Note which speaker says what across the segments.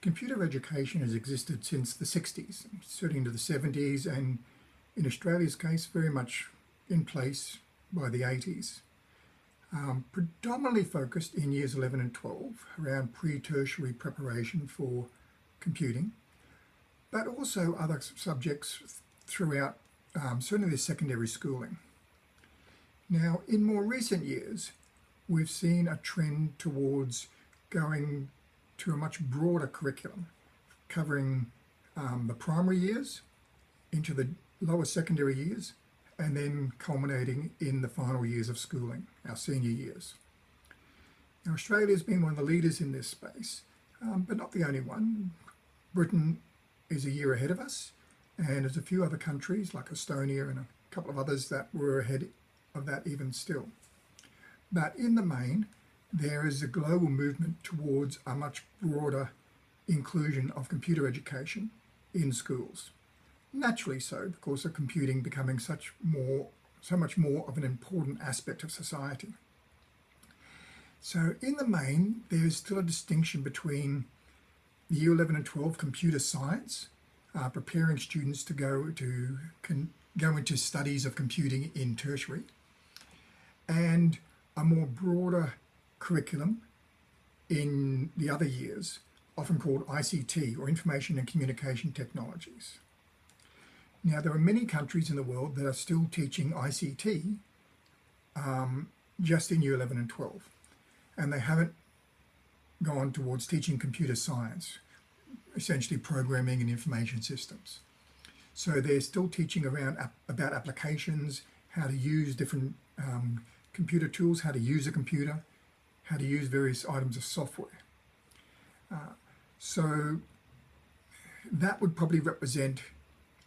Speaker 1: computer education has existed since the 60s, certainly into the 70s, and in Australia's case, very much in place by the 80s. Um, predominantly focused in years 11 and 12 around pre-tertiary preparation for computing, but also other subjects throughout um, certainly the secondary schooling. Now, in more recent years, we've seen a trend towards going to a much broader curriculum, covering um, the primary years into the lower secondary years, and then culminating in the final years of schooling, our senior years. Now, Australia has been one of the leaders in this space, um, but not the only one. Britain is a year ahead of us, and there's a few other countries like Estonia and a couple of others that were ahead of that even still. But in the main, there is a global movement towards a much broader inclusion of computer education in schools. Naturally so, because of computing becoming such more, so much more of an important aspect of society. So in the main, there's still a distinction between the Year 11 and 12 computer science, uh, preparing students to go to go into studies of computing in tertiary, and a more broader curriculum in the other years, often called ICT or Information and Communication Technologies. Now, there are many countries in the world that are still teaching ICT um, just in year 11 and 12, and they haven't gone towards teaching computer science, essentially programming and information systems. So they're still teaching around about applications, how to use different um, computer tools, how to use a computer, how to use various items of software. Uh, so that would probably represent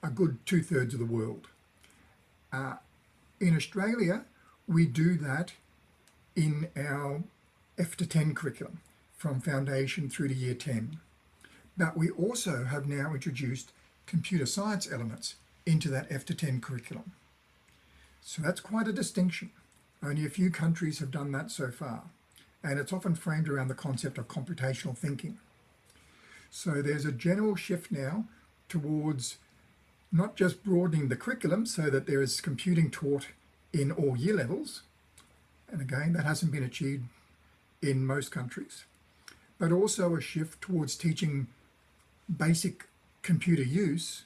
Speaker 1: a good two-thirds of the world. Uh, in Australia, we do that in our F to 10 curriculum from foundation through to year 10. But we also have now introduced computer science elements into that F to 10 curriculum. So that's quite a distinction. Only a few countries have done that so far, and it's often framed around the concept of computational thinking. So there's a general shift now towards not just broadening the curriculum so that there is computing taught in all year levels, and again, that hasn't been achieved in most countries, but also a shift towards teaching basic computer use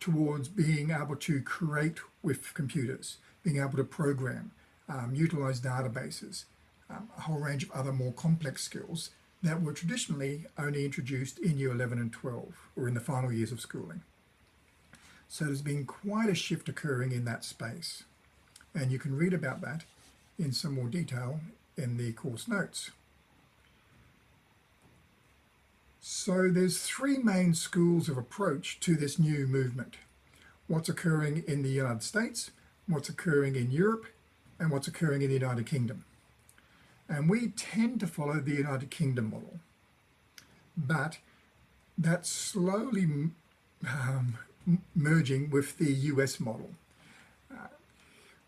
Speaker 1: towards being able to create with computers, being able to program, um, utilize databases, um, a whole range of other more complex skills that were traditionally only introduced in year 11 and 12 or in the final years of schooling. So there's been quite a shift occurring in that space. And you can read about that in some more detail in the course notes. So there's three main schools of approach to this new movement. What's occurring in the United States, what's occurring in Europe, and what's occurring in the United Kingdom. And we tend to follow the United Kingdom model. But that's slowly um, merging with the US model. Uh,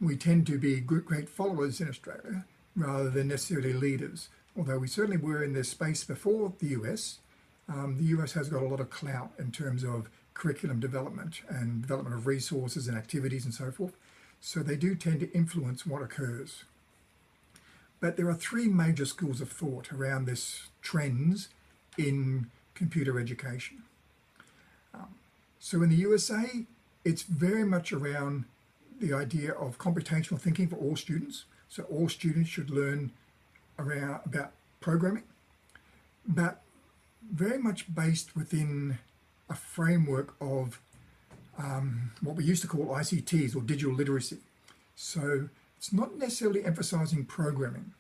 Speaker 1: we tend to be great followers in Australia rather than necessarily leaders. Although we certainly were in this space before the US, um, the US has got a lot of clout in terms of curriculum development and development of resources and activities and so forth. So they do tend to influence what occurs. But there are three major schools of thought around this trends in computer education. Um, so in the USA, it's very much around the idea of computational thinking for all students. So all students should learn around about programming, but very much based within a framework of um, what we used to call ICTs or digital literacy. So it's not necessarily emphasizing programming.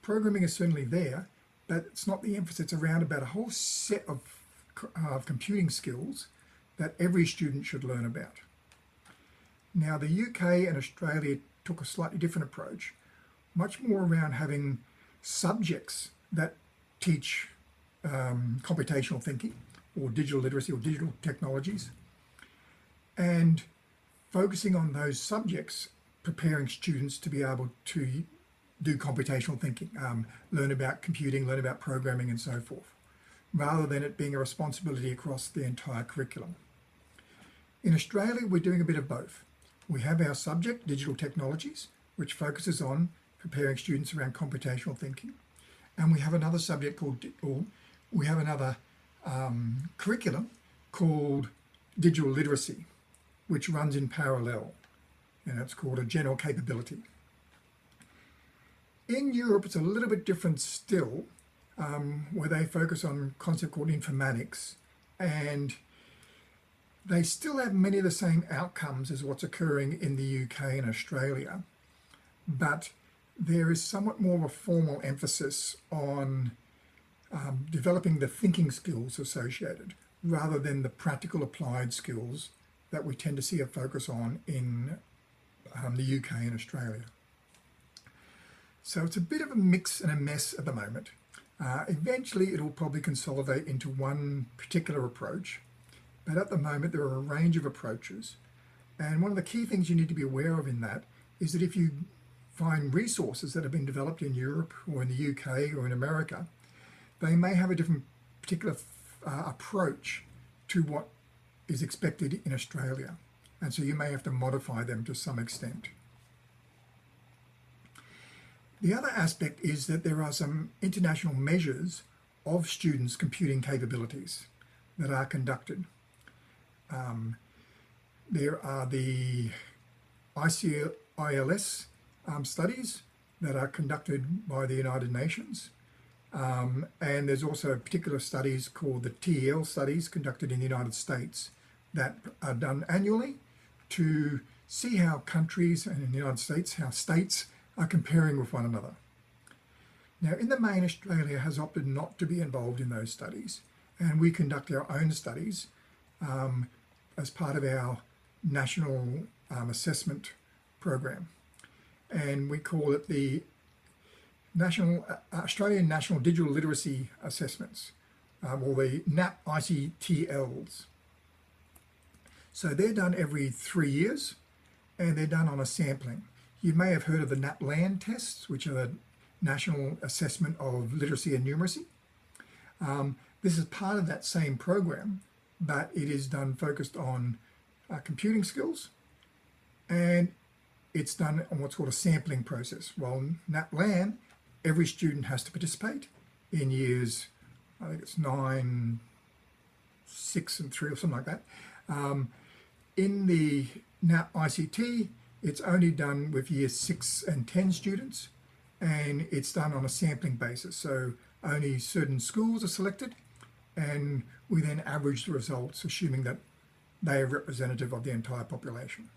Speaker 1: Programming is certainly there, but it's not the emphasis. It's around about a whole set of, uh, computing skills that every student should learn about. Now the UK and Australia took a slightly different approach, much more around having subjects that teach um, computational thinking or digital literacy or digital technologies and focusing on those subjects, preparing students to be able to do computational thinking, um, learn about computing, learn about programming and so forth, rather than it being a responsibility across the entire curriculum. In Australia, we're doing a bit of both. We have our subject, digital technologies, which focuses on preparing students around computational thinking. And we have another subject called, or we have another um, curriculum called digital literacy, which runs in parallel. And it's called a general capability. In Europe, it's a little bit different still, um, where they focus on a concept called informatics. And they still have many of the same outcomes as what's occurring in the UK and Australia, but there is somewhat more of a formal emphasis on um, developing the thinking skills associated rather than the practical applied skills that we tend to see a focus on in um, the UK and Australia. So it's a bit of a mix and a mess at the moment. Uh, eventually it'll probably consolidate into one particular approach, but at the moment there are a range of approaches. And one of the key things you need to be aware of in that is that if you find resources that have been developed in Europe or in the UK or in America, they may have a different particular uh, approach to what is expected in Australia. And so you may have to modify them to some extent. The other aspect is that there are some international measures of students' computing capabilities that are conducted. Um, there are the ICILS um, studies that are conducted by the United Nations. Um, and there's also particular studies called the TEL studies conducted in the United States that are done annually to see how countries, and in the United States, how states are comparing with one another. Now, in the main, Australia has opted not to be involved in those studies, and we conduct our own studies um, as part of our national um, assessment program. And we call it the National uh, Australian National Digital Literacy Assessments, um, or the NAP ICTLs. So they're done every three years, and they're done on a sampling. You may have heard of the NAPLAN tests, which are the National Assessment of Literacy and Numeracy. Um, this is part of that same program, but it is done focused on uh, computing skills and it's done on what's called a sampling process. While NAPLAN, every student has to participate in years, I think it's nine, six and three or something like that. Um, in the NAP ICT, it's only done with year six and 10 students, and it's done on a sampling basis. So only certain schools are selected, and we then average the results, assuming that they are representative of the entire population.